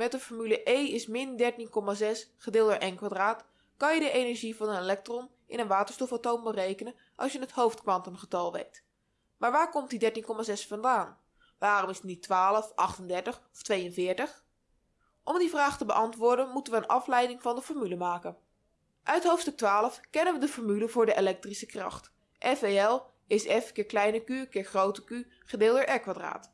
met de formule E is min 13,6 gedeeld door n kwadraat kan je de energie van een elektron in een waterstofatoom berekenen als je het hoofdkwantumgetal weet. Maar waar komt die 13,6 vandaan? Waarom is het niet 12, 38 of 42? Om die vraag te beantwoorden moeten we een afleiding van de formule maken. Uit hoofdstuk 12 kennen we de formule voor de elektrische kracht. FEL is F keer kleine q keer grote q gedeeld door R kwadraat.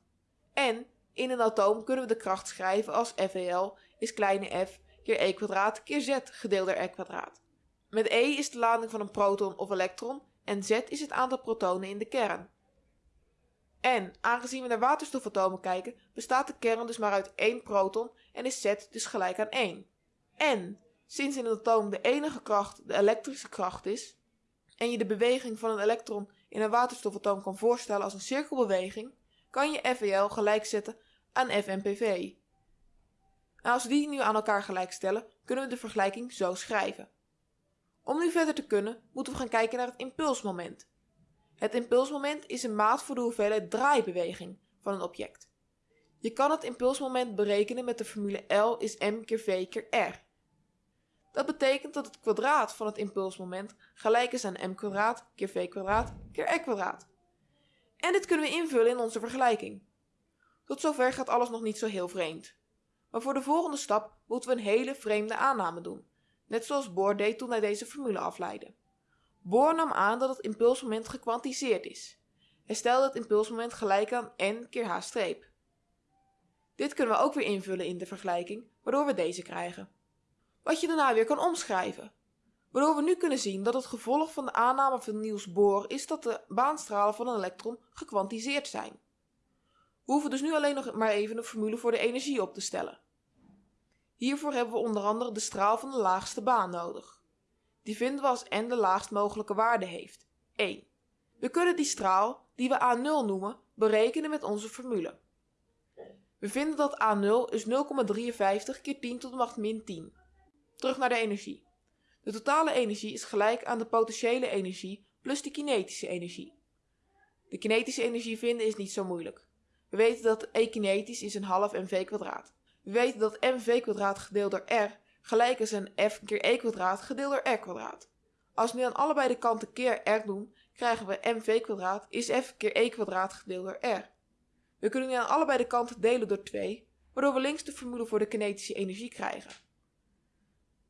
En in een atoom kunnen we de kracht schrijven als FEL is kleine f keer e kwadraat keer z gedeeld door r kwadraat. Met e is de lading van een proton of elektron en z is het aantal protonen in de kern. En aangezien we naar waterstofatomen kijken, bestaat de kern dus maar uit één proton en is z dus gelijk aan 1. En sinds in een atoom de enige kracht de elektrische kracht is, en je de beweging van een elektron in een waterstofatoom kan voorstellen als een cirkelbeweging, kan je FEL gelijk zetten aan FMPV. En als we die nu aan elkaar gelijk stellen, kunnen we de vergelijking zo schrijven. Om nu verder te kunnen, moeten we gaan kijken naar het impulsmoment. Het impulsmoment is een maat voor de hoeveelheid draaibeweging van een object. Je kan het impulsmoment berekenen met de formule L is m keer v keer r. Dat betekent dat het kwadraat van het impulsmoment gelijk is aan m kwadraat keer v kwadraat keer r kwadraat. En dit kunnen we invullen in onze vergelijking. Tot zover gaat alles nog niet zo heel vreemd. Maar voor de volgende stap moeten we een hele vreemde aanname doen, net zoals Bohr deed toen hij deze formule afleidde. Bohr nam aan dat het impulsmoment gekwantiseerd is. Hij stelde het impulsmoment gelijk aan n keer h streep. Dit kunnen we ook weer invullen in de vergelijking, waardoor we deze krijgen. Wat je daarna weer kan omschrijven. Waardoor we nu kunnen zien dat het gevolg van de aanname van Niels Bohr is dat de baanstralen van een elektron gekwantiseerd zijn. We hoeven dus nu alleen nog maar even een formule voor de energie op te stellen. Hiervoor hebben we onder andere de straal van de laagste baan nodig. Die vinden we als n de laagst mogelijke waarde heeft, 1. We kunnen die straal, die we A0 noemen, berekenen met onze formule. We vinden dat A0 is 0,53 keer 10 tot de macht min 10. Terug naar de energie. De totale energie is gelijk aan de potentiële energie plus de kinetische energie. De kinetische energie vinden is niet zo moeilijk. We weten dat E kinetisch is een half mv kwadraat. We weten dat mv kwadraat gedeeld door r gelijk is aan f keer e kwadraat gedeeld door r kwadraat. Als we nu aan allebei de kanten keer r doen, krijgen we mv kwadraat is f keer e kwadraat gedeeld door r. We kunnen nu aan allebei de kanten delen door 2, waardoor we links de formule voor de kinetische energie krijgen.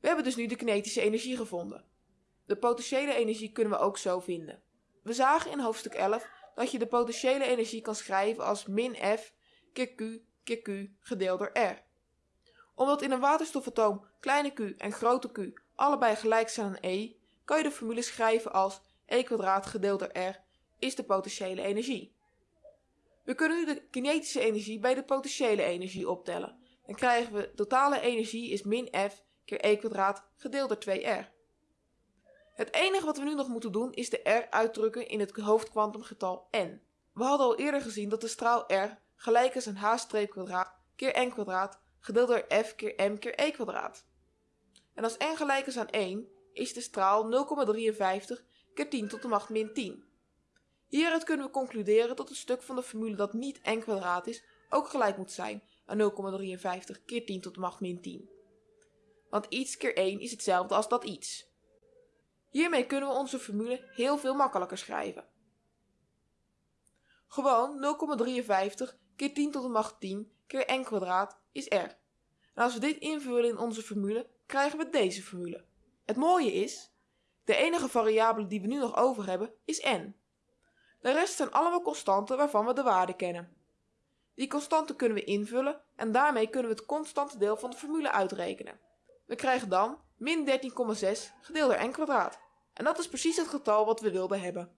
We hebben dus nu de kinetische energie gevonden. De potentiële energie kunnen we ook zo vinden. We zagen in hoofdstuk 11 dat je de potentiële energie kan schrijven als min F keer Q keer Q gedeeld door R. Omdat in een waterstofatoom kleine q en grote q allebei gelijk zijn aan E, kan je de formule schrijven als E kwadraat gedeeld door R is de potentiële energie. We kunnen nu de kinetische energie bij de potentiële energie optellen. Dan krijgen we totale energie is min F keer E kwadraat gedeeld door 2R. Het enige wat we nu nog moeten doen is de r uitdrukken in het hoofdkwantumgetal n. We hadden al eerder gezien dat de straal r gelijk is aan h kwadraat keer n kwadraat gedeeld door f keer m keer e kwadraat. En als n gelijk is aan 1 is de straal 0,53 keer 10 tot de macht min 10. Hieruit kunnen we concluderen dat het stuk van de formule dat niet n kwadraat is ook gelijk moet zijn aan 0,53 keer 10 tot de macht min 10. Want iets keer 1 is hetzelfde als dat iets. Hiermee kunnen we onze formule heel veel makkelijker schrijven. Gewoon 0,53 keer 10 tot de macht 10 keer n is r. En als we dit invullen in onze formule, krijgen we deze formule. Het mooie is, de enige variabele die we nu nog over hebben is n. De rest zijn allemaal constanten waarvan we de waarde kennen. Die constanten kunnen we invullen en daarmee kunnen we het constante deel van de formule uitrekenen. We krijgen dan min 13,6 gedeeld door n. En dat is precies het getal wat we wilden hebben.